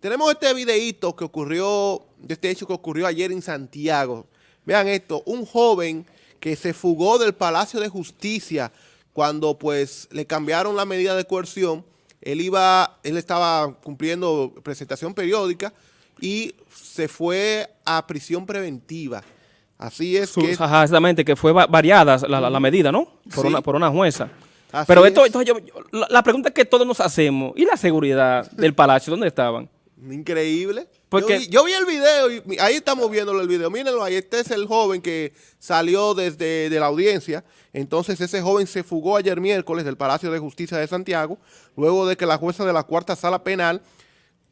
Tenemos este videíto que ocurrió, de este hecho que ocurrió ayer en Santiago. Vean esto, un joven que se fugó del Palacio de Justicia cuando pues le cambiaron la medida de coerción. Él iba, él estaba cumpliendo presentación periódica y se fue a prisión preventiva. Así es que... ajá, exactamente, que fue va- variada la, la- la medida, ¿no? Por, Sí. una, por una jueza. Así Pero esto, es. esto yo- yo- la, la pregunta que todos nos hacemos, ¿y la seguridad del palacio? ¿Dónde estaban? Increíble. Porque- yo, vi, yo vi el video y ahí estamos viéndolo el video. Mírenlo ahí. Este es el joven que salió desde de la audiencia. Entonces ese joven se fugó ayer miércoles del Palacio de Justicia de Santiago, luego de que la jueza de la cuarta sala penal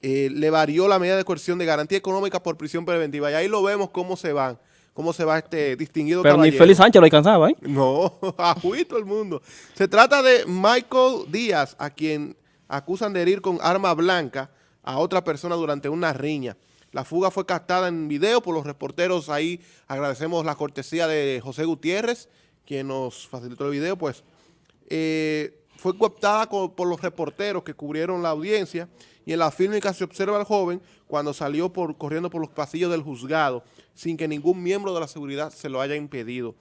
eh, le varió la medida de coerción de garantía económica por prisión preventiva. Y ahí lo vemos cómo se van, cómo se va este distinguido Pero ni. Félix Sánchez lo alcanzaba, ¿eh? No, a el mundo. Se trata de Michael Díaz, a quien acusan de herir con arma blanca a otra persona durante una riña. La fuga fue captada en video por los reporteros ahí. Agradecemos la cortesía de José Gutiérrez, quien nos facilitó el video, pues. eh, fue captada co- por los reporteros que cubrieron la audiencia y en la fílmica se observa al joven cuando salió por, corriendo por los pasillos del juzgado sin que ningún miembro de la seguridad se lo haya impedido.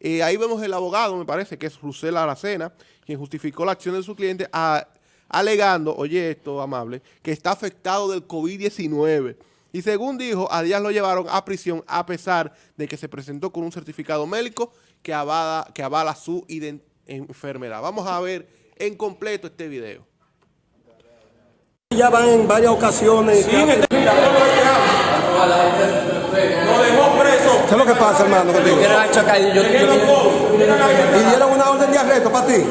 Eh, ahí vemos el abogado, me parece, que es Rusel Aracena, quien justificó la acción de su cliente a- alegando, oye esto, amable, que está afectado del COVID-19. Y según dijo, a Díaz lo llevaron a prisión a pesar de que se presentó con un certificado médico que avala, que avala su enfermedad. Vamos a ver en completo este video. Ya van en varias ocasiones. Sí, Lo dejó preso. ¿Qué es lo que pasa, hermano, contigo? ¿Y dieron una orden de arresto para ti?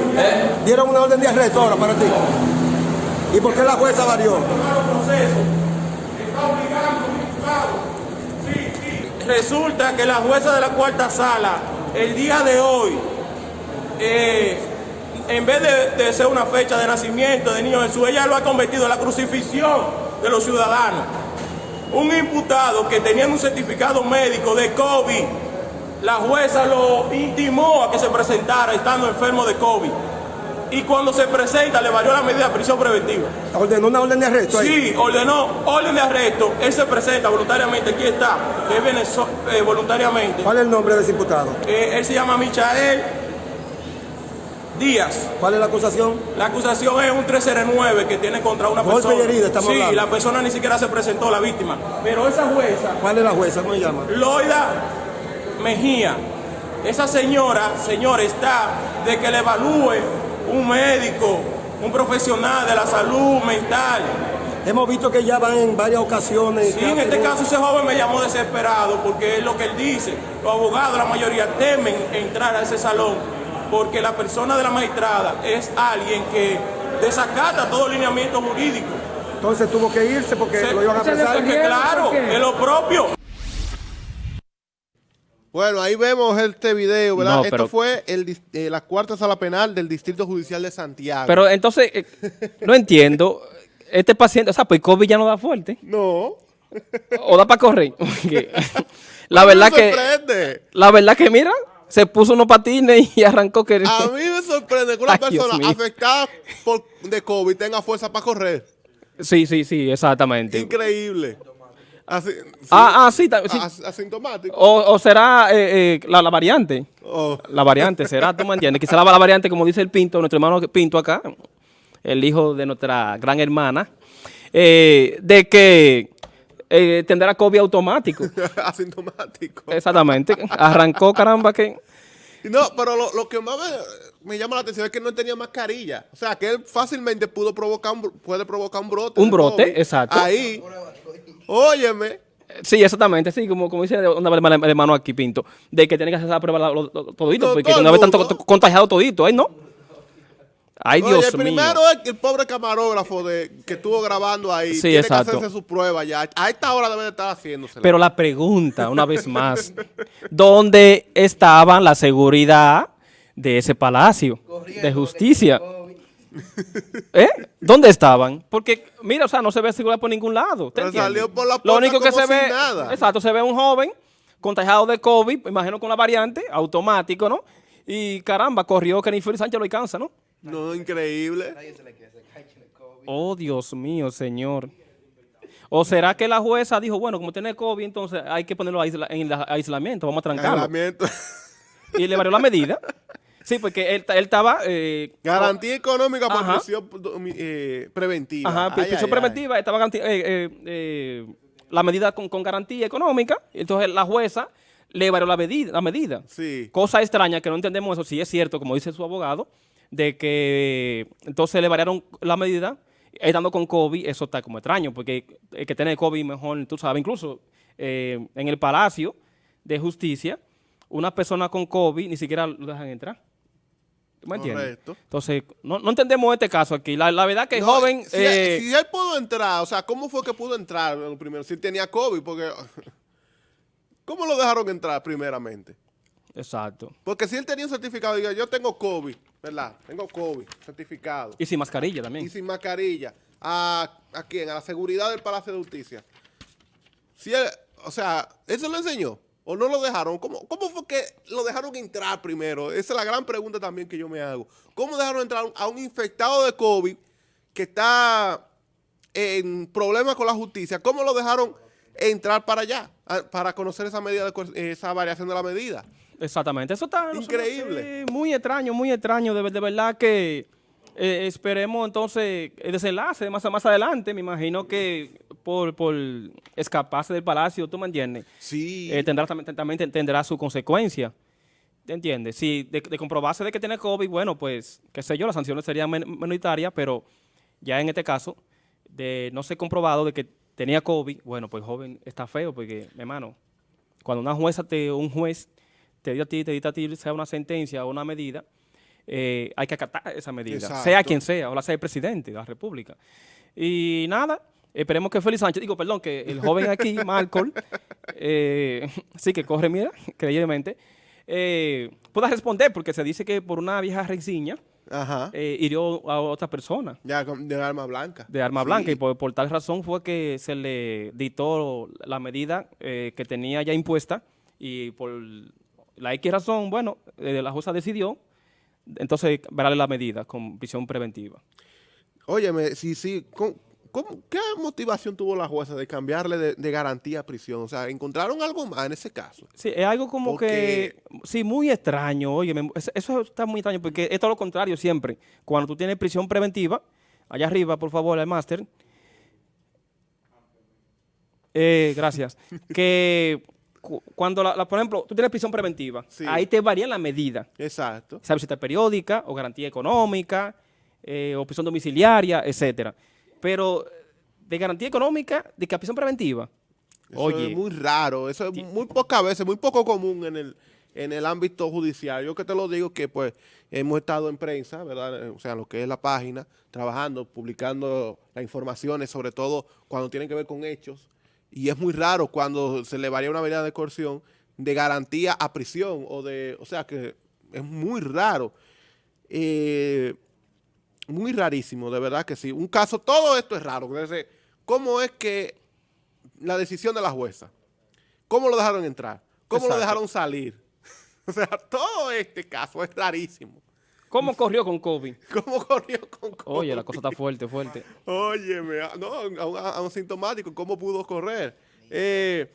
¿Dieron una orden de arresto ahora para ti? ¿Y por qué la jueza varió? Resulta que la jueza de la cuarta sala, el día de hoy, eh, en vez de, de ser una fecha de nacimiento de niño Jesús, ella lo ha convertido en la crucifixión de los ciudadanos. Un imputado que tenía un certificado médico de COVID, la jueza lo intimó a que se presentara estando enfermo de COVID. Y cuando se presenta le varió la medida de prisión preventiva. ¿Ordenó una orden de arresto ahí? Sí, ordenó orden de arresto. Él se presenta voluntariamente. Aquí está. Él viene eh, voluntariamente. ¿Cuál es el nombre de ese imputado? Eh, él se llama Michael Díaz. ¿Cuál es la acusación? La acusación es un 309 que tiene contra una Golpe persona. y herida, estamos sí, hablando. la persona ni siquiera se presentó, la víctima. Pero esa jueza, ¿Cuál es la jueza? ¿Cómo se llama? Loida Mejía, esa señora, señor, está de que le evalúe un médico, un profesional de la salud mental. Hemos visto que ya van en varias ocasiones. Sí, en este caso ese joven me llamó desesperado porque es lo que él dice. Los abogados, la mayoría, temen entrar a ese salón porque la persona de la magistrada es alguien que desacata todo el lineamiento jurídico. Entonces tuvo que irse porque Se- lo iban a apresar. porque claro, es lo propio. Bueno, ahí vemos este video, ¿verdad? No, Esto fue el, eh, la cuarta sala penal del Distrito Judicial de Santiago. Pero entonces, eh, no entiendo. Este paciente, o sea, pues COVID ya no da fuerte. no. O da para correr. La verdad que, sorprende. la verdad que, mira, se puso unos patines y arrancó que... A mí me sorprende que una Ay, persona afectada por, de COVID tenga fuerza para correr. Sí, sí, sí, exactamente. Increíble. Así, sí, Ah, ah, sí, asintomático. O, o será eh, eh, la, la variante. Oh. La variante será, tú me entiendes. Quizá la, la variante, como dice el Pinto, nuestro hermano Pinto acá, el hijo de nuestra gran hermana, eh, de que eh, tendrá COVID automático. asintomático. Exactamente. Arrancó, caramba, que... No, pero lo, lo que más me, me llama la atención es que no tenía mascarilla. O sea, que él fácilmente pudo provocar un, puede provocar un brote. Un brote, COVID. exacto. Ahí. Óyeme. Sí, exactamente, sí, como, como dice el hermano aquí, Pinto, de que tiene que hacer la prueba lo- lo- todito, No, porque una vez tanto contagiado todito, ¿ay no? Ay, Oye, Dios el mío. primero es el pobre camarógrafo de, que estuvo grabando ahí. Sí, tiene exacto. que hacerse su prueba ya. A esta hora debe de estar haciéndose. Pero la pregunta, una vez más, ¿dónde estaban la seguridad de ese palacio de justicia? ¿Eh? ¿Dónde estaban? Porque, mira, o sea, no se ve seguridad por ningún lado. ¿te Pero salió por la Lo puerta único que como se ve, nada. exacto, se ve un joven contagiado de COVID, imagino con la variante, automático, ¿no? Y caramba, corrió que ni Félix Sánchez lo alcanza, ¿no? No, increíble. Oh, Dios mío, señor. ¿O será que la jueza dijo, bueno, como tiene COVID, entonces hay que ponerlo aisla- en la- aislamiento, vamos a trancarlo? Aislamiento. Y le varió la medida. Sí, porque él, él estaba... eh, Garantía económica por Ajá. prisión eh, preventiva. Ajá, Ay, prisión ay, ay. preventiva, estaba eh, eh, eh, la medida con, con garantía económica, entonces la jueza le varió la medida, la medida. Sí. Cosa extraña que no entendemos eso, si es cierto, como dice su abogado, de que entonces le variaron la medida, estando con COVID, eso está como extraño, porque el que tiene COVID mejor, tú sabes, incluso eh, en el Palacio de Justicia, una persona con COVID ni siquiera lo dejan entrar. ¿Tú me entiendes? Correcto. Entonces, no, no entendemos este caso aquí. La, la verdad que No, joven... Si, eh, si él pudo entrar, o sea, ¿cómo fue que pudo entrar primero? Si él tenía COVID, porque... ¿Cómo lo dejaron entrar primeramente? Exacto. Porque si él tenía un certificado, diga, yo tengo COVID, ¿verdad? Tengo COVID, certificado. Y sin mascarilla también. Y sin mascarilla. ¿A, ¿A quién? A la seguridad del Palacio de Justicia. Si él, o sea, ¿eso lo enseñó? ¿O no lo dejaron? ¿Cómo, ¿Cómo fue que lo dejaron entrar primero? Esa es la gran pregunta también que yo me hago. ¿Cómo dejaron entrar a un infectado de COVID que está en problemas con la justicia? ¿Cómo lo dejaron entrar para allá? Para conocer esa medida, de coer- esa variación de la medida. Exactamente. Eso está Increíble. sí, muy extraño, muy extraño. De, de verdad que eh, esperemos entonces el desenlace más, más adelante. Me imagino que por, por escaparse del palacio, ¿tú me entiendes? Sí. Eh, tendrá, también, también tendrá su consecuencia. ¿Te entiendes? Si de, de comprobarse de que tiene COVID, bueno, pues, qué sé yo, las sanciones serían men- minoritarias, pero ya en este caso, de no ser comprobado de que tenía COVID, bueno, pues joven está feo, porque, hermano, cuando una jueza te, un juez te dio a ti, te dicta a ti, sea una sentencia o una medida, eh, hay que acatar esa medida, Exacto. sea quien sea, o sea el presidente de la República. Y nada, esperemos que Félix Sánchez, digo, perdón, que el joven aquí, Marcol, eh, sí que corre, mira, creíblemente, eh, pueda responder, porque se dice que por una vieja reseña Ajá. eh, hirió a otra persona Ya de arma blanca. de arma Sí. blanca y por, por tal razón fue que se le dictó la medida eh, que tenía ya impuesta y por la X razón, bueno, eh, la jueza decidió entonces verle la medida con prisión preventiva. Óyeme, sí, sí. ¿cómo- cómo- ¿Qué motivación tuvo la jueza de cambiarle de, de garantía a prisión? O sea, ¿encontraron algo más en ese caso? Sí, es algo como Porque- que, sí, muy extraño, oye, me- eso- está muy extraño porque es todo lo contrario siempre. Cuando tú tienes prisión preventiva, allá arriba, por favor, el máster. Eh, gracias. que cuando, la, la- por ejemplo, tú tienes prisión preventiva, Sí. ahí te varían la medida. Exacto. Sea visita periódica o garantía económica eh, o prisión domiciliaria, etcétera. Pero de garantía económica, de que prisión preventiva. Eso Oye, es muy raro. Eso es muy pocas veces, muy poco común en el, en el ámbito judicial. Yo que te lo digo que pues hemos estado en prensa, ¿verdad? Eh, O sea, lo que es la página, trabajando, publicando las informaciones, sobre todo cuando tienen que ver con hechos. Y es muy raro cuando se le varía una medida de coerción de garantía a prisión o de, o sea que es muy raro. Eh, muy rarísimo, de verdad que sí. Un caso, todo esto es raro. Desde, ¿Cómo es que la decisión de la jueza? ¿Cómo lo dejaron entrar? ¿Cómo lo dejaron salir? O sea, todo este caso es rarísimo. ¿Cómo corrió con COVID? ¿Cómo corrió con COVID? Oye, la cosa está fuerte, fuerte. Óyeme, ah, no, a un, a un sintomático, ¿cómo pudo correr? Eh,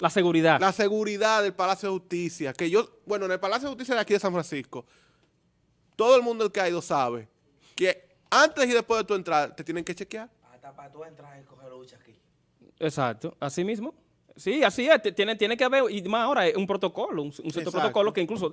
La seguridad. la seguridad del Palacio de Justicia, que yo, bueno, en el Palacio de Justicia de aquí de San Francisco, todo el mundo que ha ido sabe que antes y después de tu entrar te tienen que chequear. Hasta para tú entrar y coger lucha aquí. Exacto, así mismo. Sí, así es, te- tiene, tiene que haber, y más ahora, es un protocolo, un, un cierto Exacto. protocolo que incluso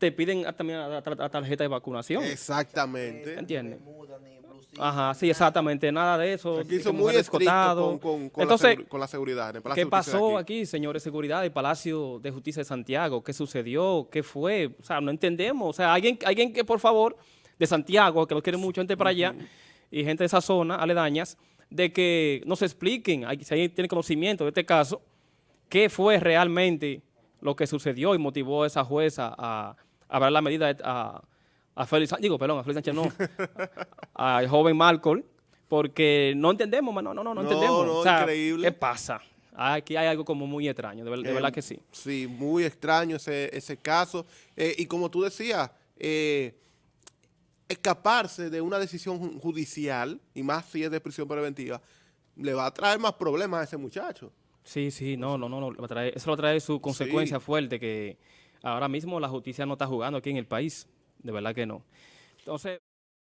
te piden también la, la- la tarjeta de vacunación. Exactamente. ¿Entiendes? Muda ni blusita. Ajá, sí, exactamente, nada de eso. Aquí son muy escotado. con, con- con Entonces, la, con la seguridad. en el Palacio ¿qué pasó aquí, señores de seguridad del Palacio de Justicia de Santiago? ¿Qué sucedió? ¿Qué fue? O sea, no entendemos. O sea, alguien, alguien que, por favor, de Santiago, que lo quiere mucho gente para allá, y gente de esa zona, aledañas, de que nos expliquen, hay- si alguien tiene conocimiento de este caso, qué fue realmente lo que sucedió y motivó a esa jueza a, dar la medida a, a Félix Sánchez, digo, perdón, a Félix Sánchez no, al joven Malcolm, porque no entendemos, man, no, no, no, no No, entendemos. no, O sea, increíble. ¿Qué pasa? Aquí hay algo como muy extraño, de, ver- de Eh, verdad que sí. Sí, muy extraño ese, ese caso. Eh, y como tú decías, eh, escaparse de una decisión ju- judicial, y más si es de prisión preventiva, le va a traer más problemas a ese muchacho. Sí, sí, no, no, no, no, va a traer- eso lo trae su consecuencia fuerte que ahora mismo la justicia no está jugando aquí en el país, de verdad que no. Entonces...